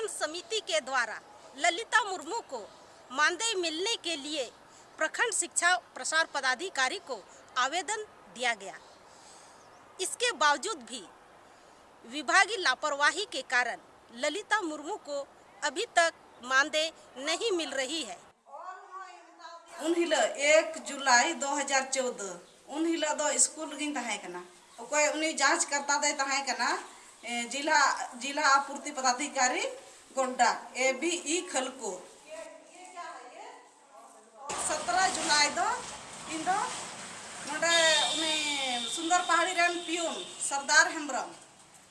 संगठन समिति के द्वारा ललिता मुर्मू को मानदेय मिलने के लिए प्रखंड शिक्षा प्रसार पदाधिकारी को आवेदन दिया गया। इसके बावजूद भी विभागीय लापरवाही के कारण ललिता मुर्मू को अभी तक मानदेय नहीं मिल रही है। उनहिल एक जुलाई 2014 उनहिल दो स्कूल गिन जाँच करता दे जिला जिला आपूर्ति पदाधिकारी गोंडा, ए बी ई खलको। सत्रह जुलाई दो इन दो, नोडे उन्हें सुंदर पहाड़ी रेन पियून, सरदार हेम्ब्रम।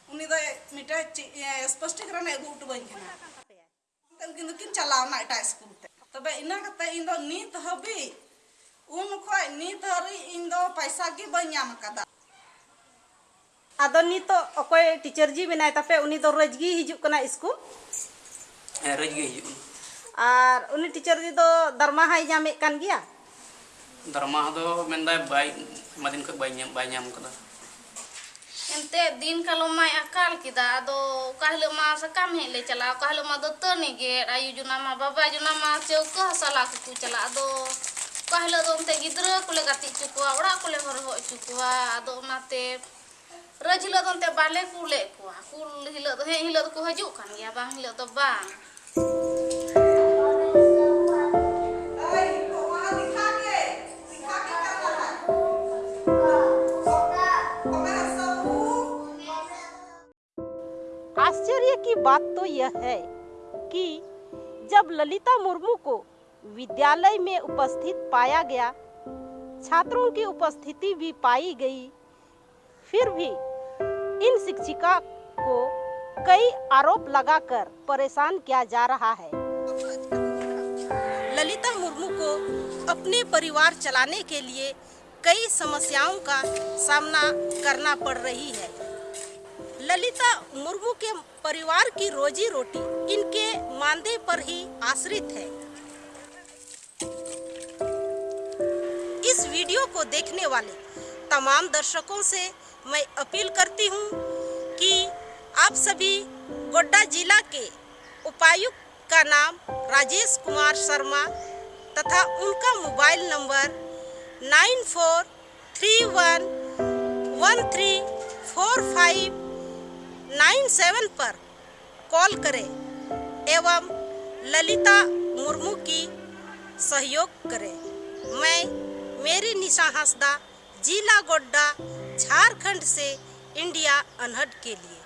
उन्हें दो मिटा स्पष्टीकरण एगू उठबन उनकिन किन चलावना एटा स्कूल ते। तबे इना कते इन दो नीत हबी। उन खो नीत हरी इन दो पैसा की बन नाम कदा। ᱟᱫᱚ ᱱᱤᱛᱚᱜ ᱚᱠᱚᱭ ᱴᱤᱪᱟᱨ ᱡᱤ ᱢᱮᱱᱟᱭ ᱛᱟᱯᱮ ᱩᱱᱤ ᱫᱚ ᱨᱳᱡ ᱜᱮ ᱦᱤᱡᱩᱜ ᱠᱟᱱᱟ ᱥᱠᱩᱞ ᱦᱮᱸ ᱨᱳᱡ ᱜᱮ ᱦᱤᱡᱩᱜ ᱠᱟᱱᱟ ᱟᱨ ᱩᱱᱤ ᱴᱤᱪᱟᱨ ᱡᱤ ᱫᱚ ᱫᱟᱨᱢᱟᱦᱟᱭ ᱧᱟᱢᱮᱫ ᱠᱟᱱ ᱜᱮᱭᱟ ᱫᱟᱨᱢᱟ ᱫᱚ ᱢᱮᱱᱫᱟᱭ ᱵᱟᱭ ᱟᱭᱢᱟ ᱫᱤᱱ ᱠᱷᱚᱡ ᱵᱟᱭ ᱧᱟᱢ ᱵᱟᱭ ᱧᱟᱢ ᱠᱟᱫᱟ ᱮᱱᱛᱮ ᱫᱤᱱ ᱠᱟᱞᱚᱢ ᱢᱟᱭ ᱟᱠᱟᱞ ᱠᱮᱫᱟ ᱟᱫᱚ ᱚᱠᱟ ᱦᱤᱞᱳᱜ ᱢᱟ ᱥᱟᱠᱟᱢ ᱦᱮᱡ ᱞᱮ ᱪᱟᱞᱟᱜᱼᱟ ᱚᱠᱟ ᱦᱤᱞᱳᱜ ᱢᱟ ᱫᱟᱹᱛᱟᱹᱱᱤ ᱜᱮᱫ ᱟᱭᱩ ᱡᱚᱱᱟ ᱢᱟ ᱵᱟᱵᱟ ᱡᱚᱱᱟ ᱢᱟ ᱪᱟᱹᱣᱠᱟᱹ ᱦᱟᱥᱟᱞᱟ ᱠᱚᱠᱚ ᱪᱟᱞᱟᱜᱼᱟ ᱟᱫᱚ ᱚᱠᱟ ᱦᱤᱞᱳᱜ ᱫᱚ ᱚᱱᱛᱮ ᱜᱤᱫᱽᱨᱟᱹ ᱠᱚᱞᱮ ᱜᱟᱛᱮ ᱦᱚᱪᱚ ᱠᱚᱣᱟ ᱚᱲᱟᱜ ᱠᱚᱞᱮ ᱦᱚᱨᱦᱚ ᱦᱚᱪᱚ ᱠᱚᱣᱟ ᱟᱫᱚ ᱚᱱᱟᱛᱮ ᱨᱟᱡᱽ ᱦᱤᱞᱳᱜ ᱫᱚ ᱚᱱᱛᱮ ᱵᱟᱞᱮ ᱠᱩᱞᱮᱫ ᱠᱚᱣᱟ ᱠᱩᱞ ᱦᱤᱞᱳᱜ ᱫᱚ ᱦᱮᱡ ᱦᱤᱞᱳᱜ ᱫᱚᱠᱚ ᱦᱤᱡᱩᱜ ᱠᱟᱱ ᱜᱮᱭᱟ ᱵᱟᱝ ᱦᱤᱞᱳᱜ ᱫᱚ ᱵᱟᱝ ऐ तो वहां दिखा के दिखा के कर रहा है हमारा सब आश्चर्य की बात तो यह है कि जब ललिता मुर्मू को विद्यालय में उपस्थित पाया गया छात्रों की उपस्थिति भी पाई गई फिर भी इन शिक्षिका को कई आरोप लगाकर परेशान किया जा रहा है। ललिता मुर्मू को अपने परिवार चलाने के लिए कई समस्याओं का सामना करना पड़ रही है। ललिता मुर्मू के परिवार की रोजी रोटी इनके मानदेय पर ही आश्रित है। इस वीडियो को देखने वाले तमाम दर्शकों से मैं अपील करती हूँ कि आप सभी गोड्डा जिला के उपायुक्त का नाम राजेश कुमार शर्मा तथा उनका mobile number nine four three one one three four five nine seven पर कॉल करें एवं ललिता मुर्मू की सहयोग करें। मैं मेरी निशा हंसदा जिला गोड्डा झारखंड से इंडिया अनहद के लिए।